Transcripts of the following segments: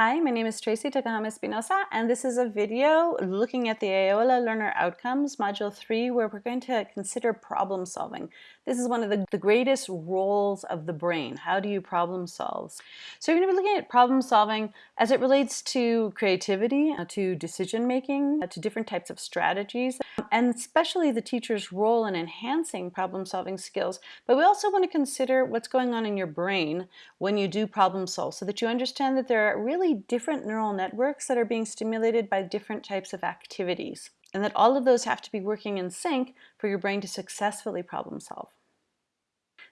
Hi, my name is Tracey Tokuhama Espinosa, and this is a video looking at the Aola Learner Outcomes, Module 3, where we're going to consider problem solving. This is one of the, the greatest roles of the brain. How do you problem solve? So you're going to be looking at problem solving as it relates to creativity, uh, to decision making, uh, to different types of strategies, and especially the teacher's role in enhancing problem solving skills. But we also want to consider what's going on in your brain when you do problem solve so that you understand that there are really different neural networks that are being stimulated by different types of activities, and that all of those have to be working in sync for your brain to successfully problem solve.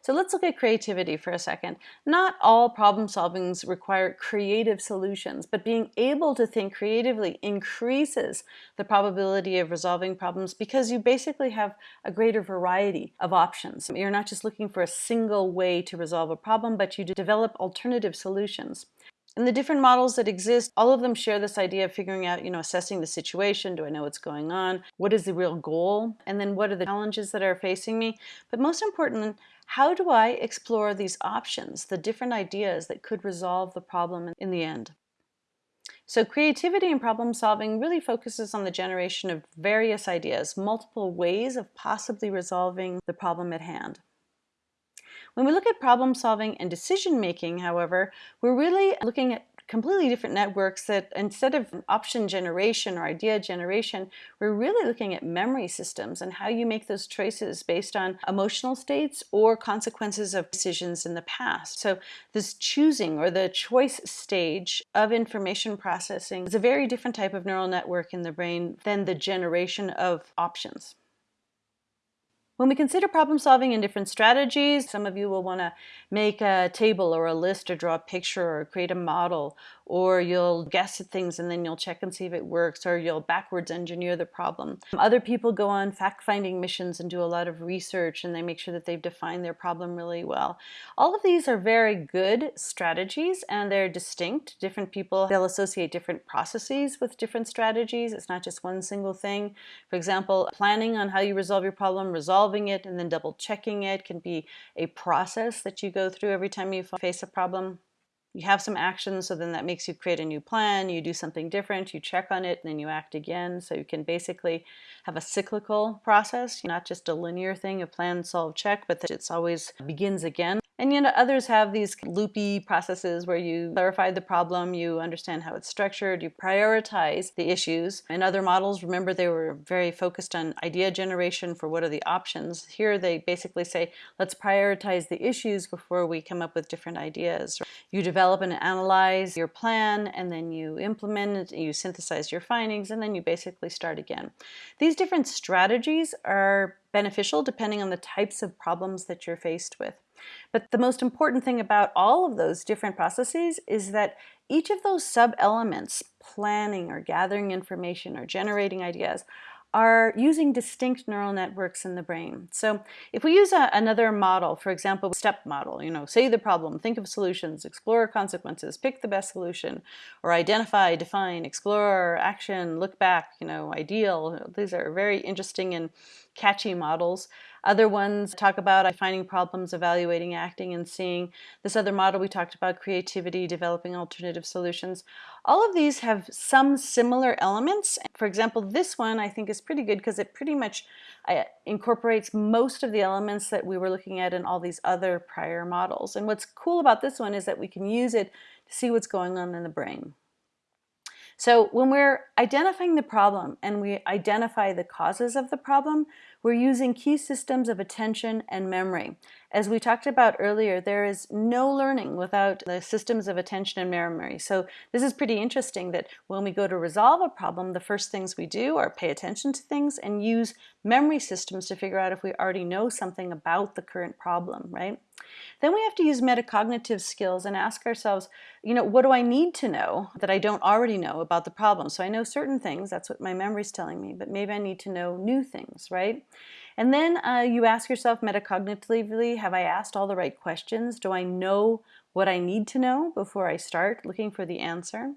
So let's look at creativity for a second. Not all problem solvings require creative solutions, but being able to think creatively increases the probability of resolving problems because you basically have a greater variety of options. You're not just looking for a single way to resolve a problem, but you develop alternative solutions. And the different models that exist, all of them share this idea of figuring out, you know, assessing the situation. Do I know what's going on? What is the real goal? And then what are the challenges that are facing me? But most important, how do I explore these options, the different ideas that could resolve the problem in the end? So creativity and problem solving really focuses on the generation of various ideas, multiple ways of possibly resolving the problem at hand. When we look at problem solving and decision making, however, we're really looking at completely different networks that instead of option generation or idea generation, we're really looking at memory systems and how you make those choices based on emotional states or consequences of decisions in the past. So this choosing or the choice stage of information processing is a very different type of neural network in the brain than the generation of options. When we consider problem solving in different strategies, some of you will want to make a table or a list or draw a picture or create a model or you'll guess at things and then you'll check and see if it works, or you'll backwards engineer the problem. Other people go on fact-finding missions and do a lot of research and they make sure that they've defined their problem really well. All of these are very good strategies and they're distinct. Different people, they'll associate different processes with different strategies. It's not just one single thing. For example, planning on how you resolve your problem, resolving it, and then double checking it can be a process that you go through every time you face a problem you have some actions, so then that makes you create a new plan, you do something different, you check on it, and then you act again. So you can basically have a cyclical process, not just a linear thing, a plan, solve, check, but that it's always begins again. And you know, others have these loopy processes where you clarify the problem, you understand how it's structured, you prioritize the issues. In other models, remember they were very focused on idea generation for what are the options. Here they basically say, let's prioritize the issues before we come up with different ideas. You develop and analyze your plan, and then you implement it, you synthesize your findings, and then you basically start again. These different strategies are beneficial depending on the types of problems that you're faced with. But the most important thing about all of those different processes is that each of those sub-elements, planning or gathering information or generating ideas, are using distinct neural networks in the brain. So if we use a, another model, for example, step model, you know, say the problem, think of solutions, explore consequences, pick the best solution, or identify, define, explore, action, look back, you know, ideal. These are very interesting and catchy models. Other ones talk about finding problems, evaluating, acting, and seeing. This other model we talked about creativity, developing alternative solutions. All of these have some similar elements. For example, this one I think is pretty good because it pretty much uh, incorporates most of the elements that we were looking at in all these other prior models. And what's cool about this one is that we can use it to see what's going on in the brain. So when we're identifying the problem and we identify the causes of the problem, we're using key systems of attention and memory. As we talked about earlier, there is no learning without the systems of attention and memory. So this is pretty interesting that when we go to resolve a problem, the first things we do are pay attention to things and use memory systems to figure out if we already know something about the current problem, right? Then we have to use metacognitive skills and ask ourselves, you know, what do I need to know that I don't already know about the problem? So I know certain things, that's what my memory is telling me, but maybe I need to know new things, right? And then uh, you ask yourself metacognitively, have I asked all the right questions? Do I know what I need to know before I start looking for the answer?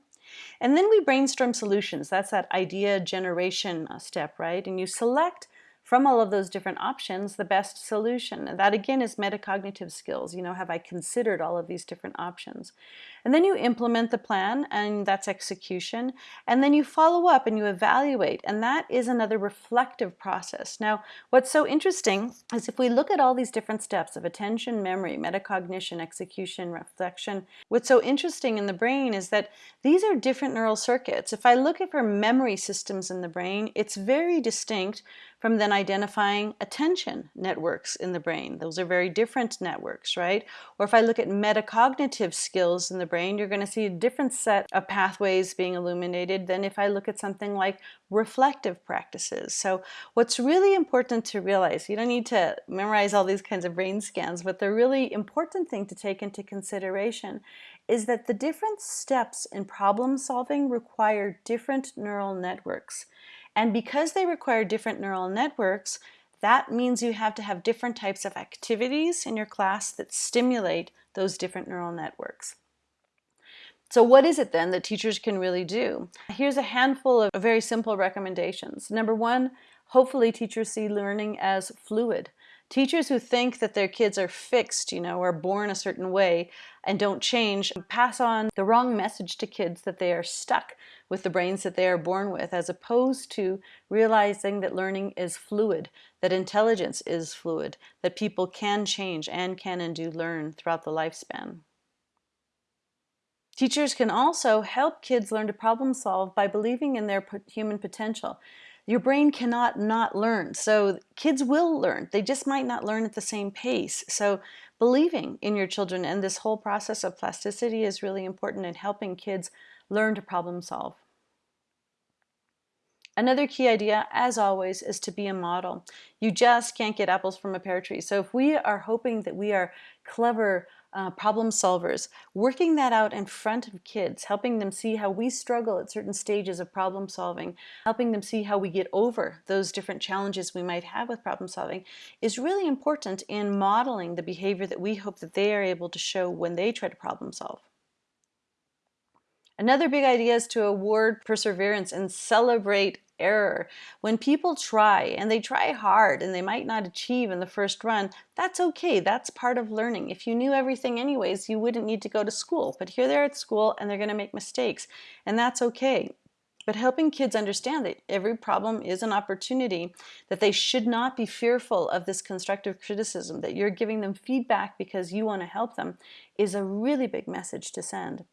And then we brainstorm solutions. That's that idea generation uh, step, right? And you select from all of those different options the best solution. And that again is metacognitive skills. You know, have I considered all of these different options? And then you implement the plan and that's execution. And then you follow up and you evaluate and that is another reflective process. Now, what's so interesting is if we look at all these different steps of attention, memory, metacognition, execution, reflection, what's so interesting in the brain is that these are different neural circuits. If I look at for memory systems in the brain, it's very distinct from then identifying attention networks in the brain. Those are very different networks, right? Or if I look at metacognitive skills in the brain, you're going to see a different set of pathways being illuminated than if I look at something like reflective practices. So what's really important to realize, you don't need to memorize all these kinds of brain scans, but the really important thing to take into consideration is that the different steps in problem solving require different neural networks. And because they require different neural networks, that means you have to have different types of activities in your class that stimulate those different neural networks. So what is it then that teachers can really do? Here's a handful of very simple recommendations. Number one, hopefully teachers see learning as fluid. Teachers who think that their kids are fixed, you know, are born a certain way and don't change, pass on the wrong message to kids that they are stuck with the brains that they are born with, as opposed to realizing that learning is fluid, that intelligence is fluid, that people can change and can and do learn throughout the lifespan. Teachers can also help kids learn to problem solve by believing in their human potential. Your brain cannot not learn. So kids will learn. They just might not learn at the same pace. So believing in your children and this whole process of plasticity is really important in helping kids learn to problem solve. Another key idea, as always, is to be a model. You just can't get apples from a pear tree. So if we are hoping that we are clever, uh, problem solvers, working that out in front of kids, helping them see how we struggle at certain stages of problem solving, helping them see how we get over those different challenges we might have with problem solving is really important in modeling the behavior that we hope that they are able to show when they try to problem solve. Another big idea is to award perseverance and celebrate error. When people try and they try hard and they might not achieve in the first run, that's okay. That's part of learning. If you knew everything anyways, you wouldn't need to go to school. But here they're at school and they're going to make mistakes and that's okay. But helping kids understand that every problem is an opportunity, that they should not be fearful of this constructive criticism, that you're giving them feedback because you want to help them, is a really big message to send.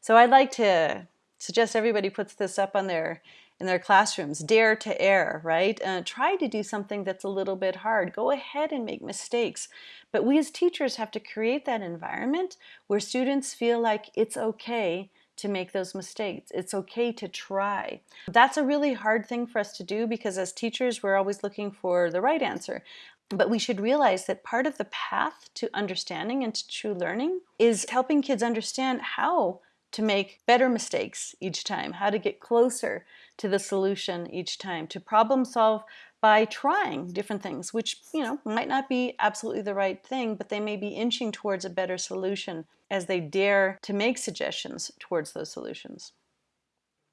So I'd like to suggest everybody puts this up on their in their classrooms. Dare to err, right? Uh, try to do something that's a little bit hard. Go ahead and make mistakes. But we as teachers have to create that environment where students feel like it's okay to make those mistakes. It's okay to try. That's a really hard thing for us to do because as teachers, we're always looking for the right answer. But we should realize that part of the path to understanding and to true learning is helping kids understand how to make better mistakes each time, how to get closer to the solution each time, to problem solve by trying different things, which you know might not be absolutely the right thing, but they may be inching towards a better solution as they dare to make suggestions towards those solutions.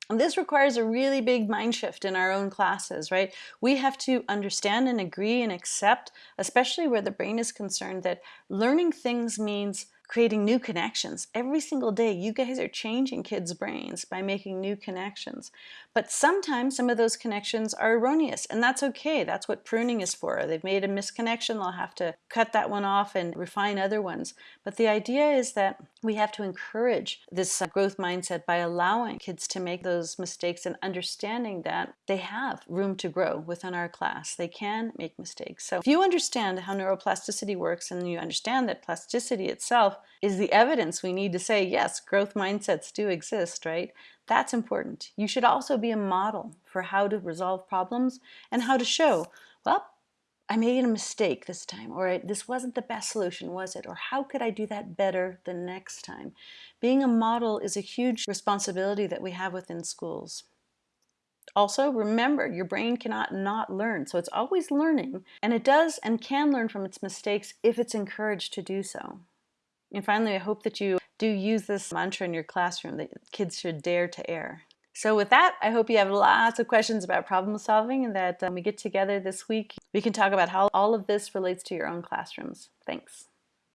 And this requires a really big mind shift in our own classes, right? We have to understand and agree and accept, especially where the brain is concerned, that learning things means creating new connections. Every single day, you guys are changing kids' brains by making new connections. But sometimes some of those connections are erroneous, and that's okay. That's what pruning is for. They've made a misconnection, they'll have to cut that one off and refine other ones. But the idea is that we have to encourage this uh, growth mindset by allowing kids to make those mistakes and understanding that they have room to grow within our class. They can make mistakes. So if you understand how neuroplasticity works and you understand that plasticity itself is the evidence we need to say, yes, growth mindsets do exist, right? That's important. You should also be a model for how to resolve problems and how to show, well, I made a mistake this time, or this wasn't the best solution, was it? Or how could I do that better the next time? Being a model is a huge responsibility that we have within schools. Also, remember, your brain cannot not learn, so it's always learning, and it does and can learn from its mistakes if it's encouraged to do so. And finally, I hope that you do use this mantra in your classroom that kids should dare to err. So with that, I hope you have lots of questions about problem solving and that um, we get together this week, we can talk about how all of this relates to your own classrooms. Thanks.